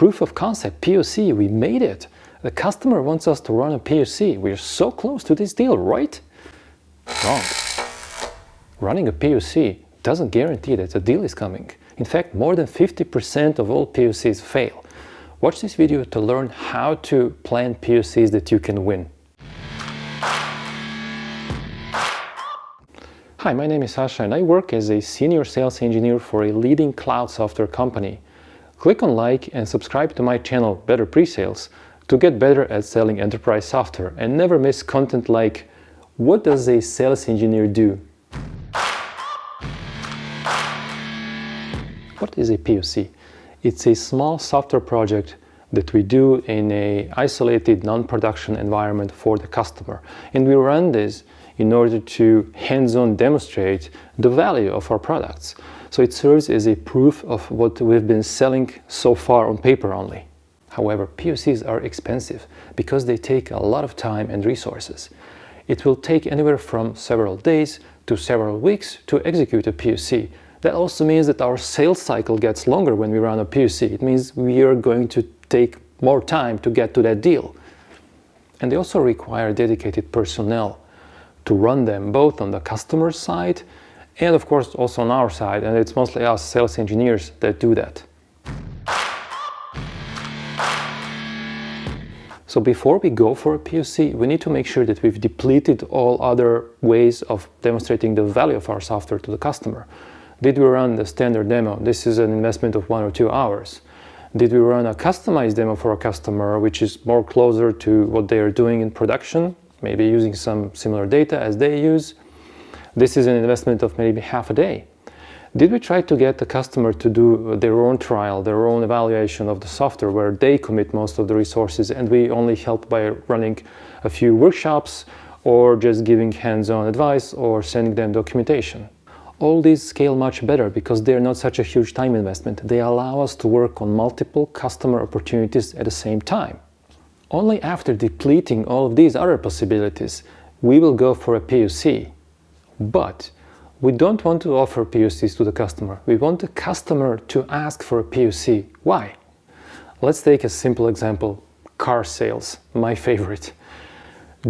proof of concept, POC, we made it. The customer wants us to run a POC. We're so close to this deal, right? Wrong. Running a POC doesn't guarantee that a deal is coming. In fact, more than 50% of all POCs fail. Watch this video to learn how to plan POCs that you can win. Hi, my name is Sasha and I work as a senior sales engineer for a leading cloud software company. Click on like and subscribe to my channel Better Presales to get better at selling enterprise software and never miss content like what does a sales engineer do? What is a POC? It's a small software project that we do in a isolated non-production environment for the customer and we run this in order to hands-on demonstrate the value of our products. So it serves as a proof of what we've been selling so far on paper only. However, POCs are expensive because they take a lot of time and resources. It will take anywhere from several days to several weeks to execute a POC. That also means that our sales cycle gets longer when we run a POC. It means we are going to take more time to get to that deal. And they also require dedicated personnel to run them both on the customer side and of course also on our side and it's mostly us sales engineers that do that. So before we go for a POC, we need to make sure that we've depleted all other ways of demonstrating the value of our software to the customer. Did we run the standard demo? This is an investment of one or two hours. Did we run a customized demo for a customer, which is more closer to what they are doing in production? Maybe using some similar data as they use. This is an investment of maybe half a day. Did we try to get the customer to do their own trial, their own evaluation of the software where they commit most of the resources and we only help by running a few workshops or just giving hands-on advice or sending them documentation? All these scale much better because they're not such a huge time investment. They allow us to work on multiple customer opportunities at the same time. Only after depleting all of these other possibilities, we will go for a POC. But we don't want to offer POCs to the customer. We want the customer to ask for a POC. Why? Let's take a simple example, car sales, my favorite.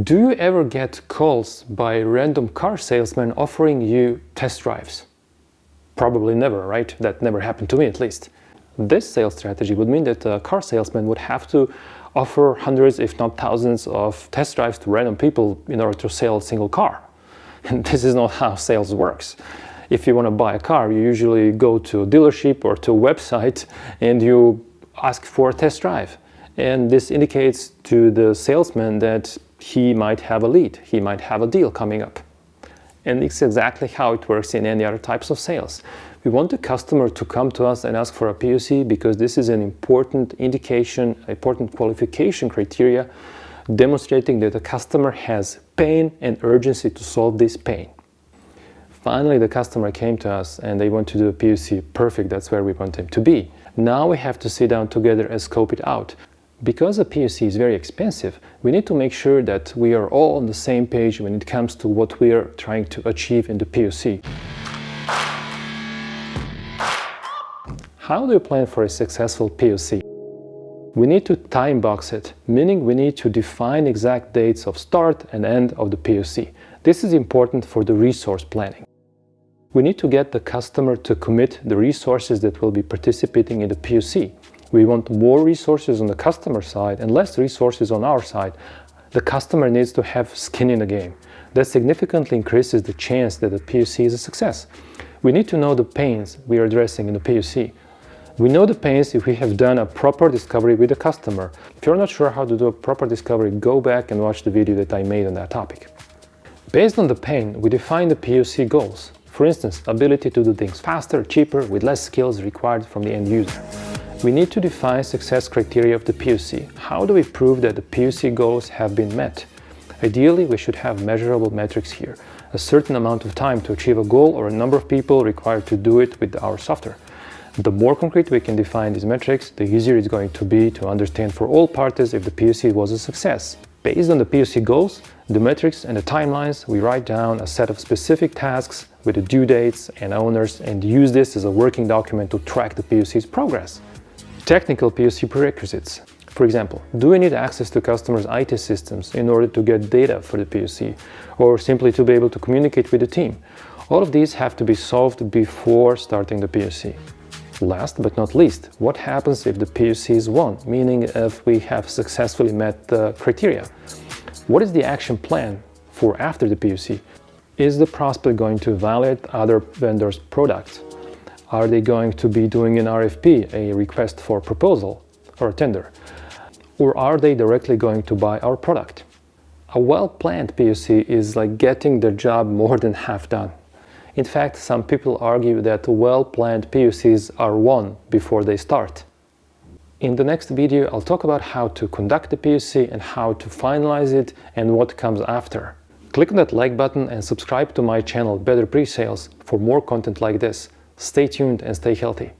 Do you ever get calls by random car salesmen offering you test drives? Probably never, right? That never happened to me at least. This sales strategy would mean that a car salesman would have to offer hundreds, if not thousands, of test drives to random people in order to sell a single car. And this is not how sales works. If you want to buy a car, you usually go to a dealership or to a website and you ask for a test drive. And this indicates to the salesman that he might have a lead, he might have a deal coming up. And it's exactly how it works in any other types of sales. We want the customer to come to us and ask for a POC because this is an important indication, important qualification criteria demonstrating that the customer has pain and urgency to solve this pain. Finally, the customer came to us and they want to do a POC. Perfect, that's where we want them to be. Now we have to sit down together and scope it out. Because a POC is very expensive, we need to make sure that we are all on the same page when it comes to what we are trying to achieve in the POC. How do you plan for a successful POC? We need to time box it, meaning we need to define exact dates of start and end of the POC. This is important for the resource planning. We need to get the customer to commit the resources that will be participating in the POC. We want more resources on the customer side and less resources on our side. The customer needs to have skin in the game. That significantly increases the chance that the POC is a success. We need to know the pains we are addressing in the POC. We know the pains if we have done a proper discovery with the customer. If you're not sure how to do a proper discovery, go back and watch the video that I made on that topic. Based on the pain, we define the POC goals. For instance, ability to do things faster, cheaper, with less skills required from the end user. We need to define success criteria of the POC. How do we prove that the POC goals have been met? Ideally, we should have measurable metrics here, a certain amount of time to achieve a goal or a number of people required to do it with our software. The more concrete we can define these metrics, the easier it's going to be to understand for all parties if the POC was a success. Based on the POC goals, the metrics and the timelines, we write down a set of specific tasks with the due dates and owners and use this as a working document to track the POC's progress. Technical POC prerequisites. For example, do we need access to customers' IT systems in order to get data for the POC or simply to be able to communicate with the team? All of these have to be solved before starting the POC. Last but not least, what happens if the POC is won, meaning if we have successfully met the criteria? What is the action plan for after the POC? Is the prospect going to evaluate other vendors' products? Are they going to be doing an RFP, a request for proposal or a tender? Or are they directly going to buy our product? A well-planned POC is like getting the job more than half done. In fact, some people argue that well-planned POCs are won before they start. In the next video, I'll talk about how to conduct the POC and how to finalize it and what comes after. Click on that like button and subscribe to my channel Better Pre-Sales for more content like this. Stay tuned and stay healthy.